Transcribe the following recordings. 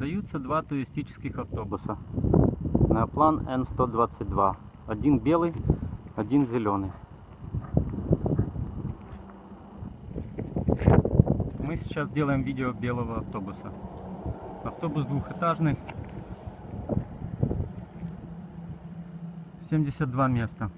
Продаются два туристических автобуса. Неоплан N122. Один белый, один зеленый. Мы сейчас делаем видео белого автобуса. Автобус двухэтажный. 72 места.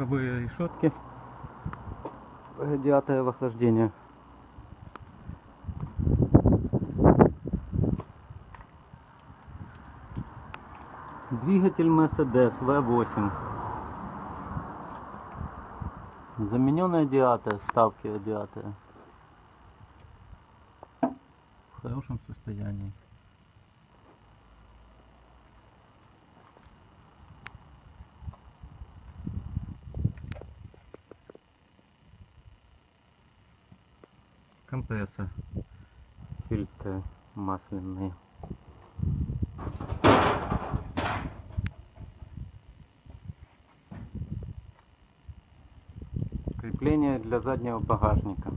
Боковые решетки. Радиаторы охлаждения двигатель Mercedes V8. Замененный радиатор вставки радиатора в хорошем состоянии компрессор, фильтры масляные. Крепление для заднего багажника.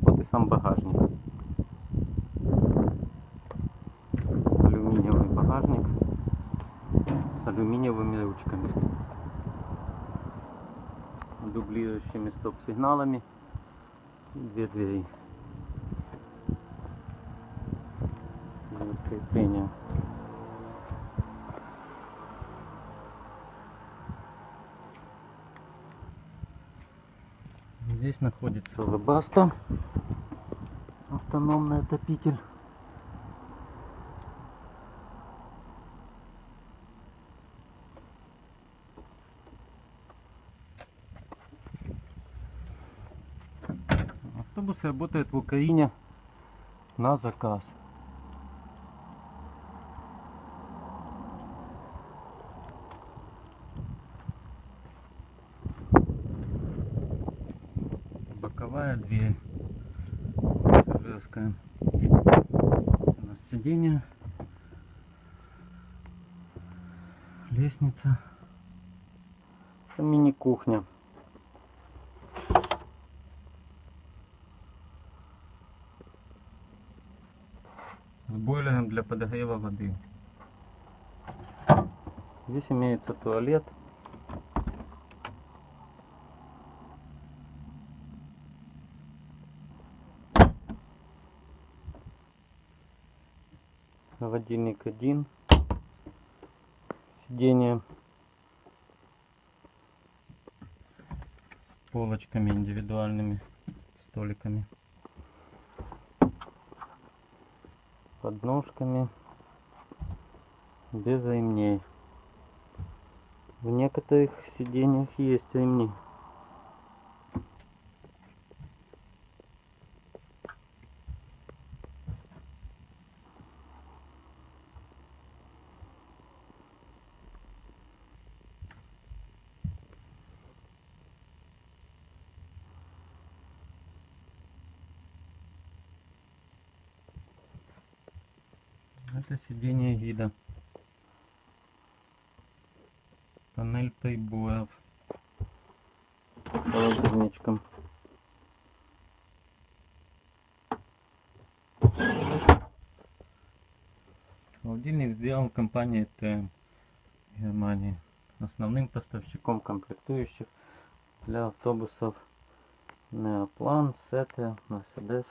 Вот и сам багажник. Алюминиевый багажник с алюминиевыми ручками дублирующими стоп-сигналами две двери. Крепление здесь находится. Лобаста автономный отопитель Автобусы работают в Украине на заказ. Боковая дверь пассажирская. У нас сиденье, лестница, мини-кухня. С бойлером для подогрева воды. Здесь имеется туалет. Холодильник один. Сиденье с полочками индивидуальными, столиками. Подножками без ремней. В некоторых сиденьях есть ремни. Это сиденье гида. Панель приборов. Холодильничком. Холодильник сделан компанией ТМ Германии. Основным поставщиком комплектующих для автобусов Неоплан, Сете, Мерседес.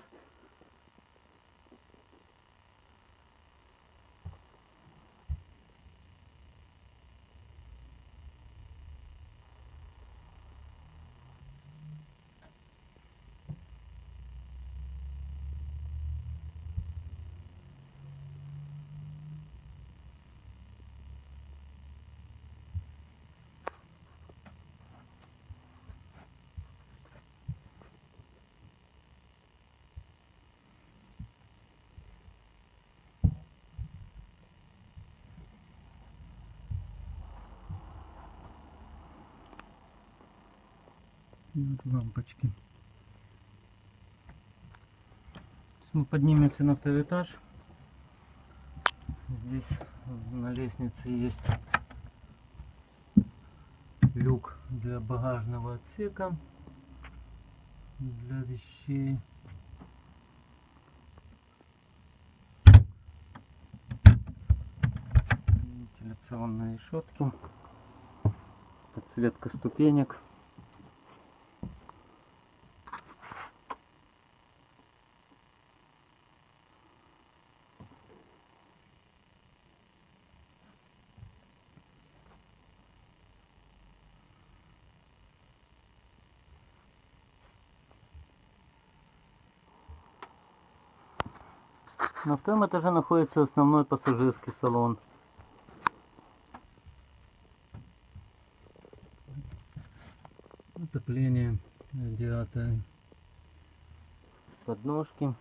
Вот лампочки. Сейчас мы поднимемся на второй этаж. Здесь на лестнице есть люк для багажного отсека для вещей. Вентиляционные решетки. Подсветка ступенек. На втором этаже находится основной пассажирский салон. Отопление, радиаторы, подножки.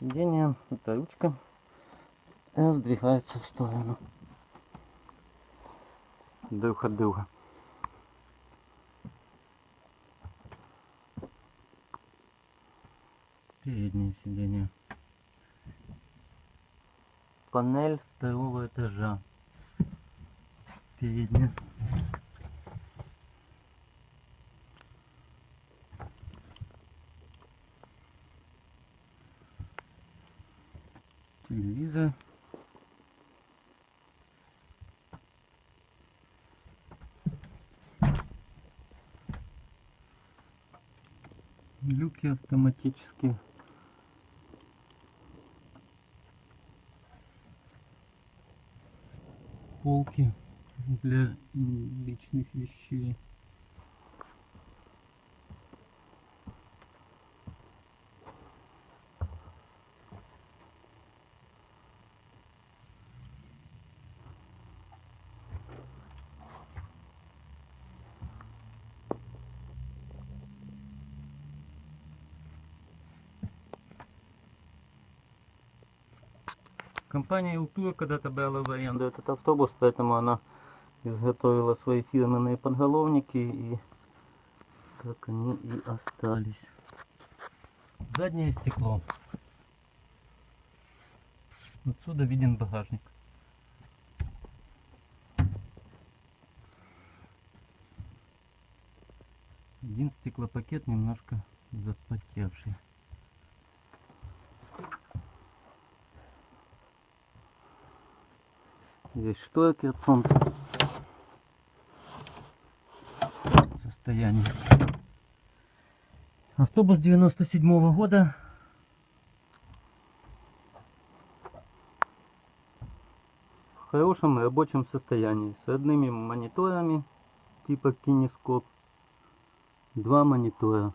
Сиденье, это ручка, сдвигается в сторону друг от друга. Сиденье. Панель второго этажа. Передняя. Телевизор. Люки автоматические. Полки для личных вещей. Компания Илтур когда-то брала в аренду этот автобус, поэтому она изготовила свои фирменные подголовники и как они и остались. Заднее стекло. Отсюда виден багажник. Один стеклопакет немножко запотевший. Здесь шторки от солнца. Состояние. Автобус 97 -го года. В хорошем рабочем состоянии. С одними мониторами типа кинескоп. Два монитора.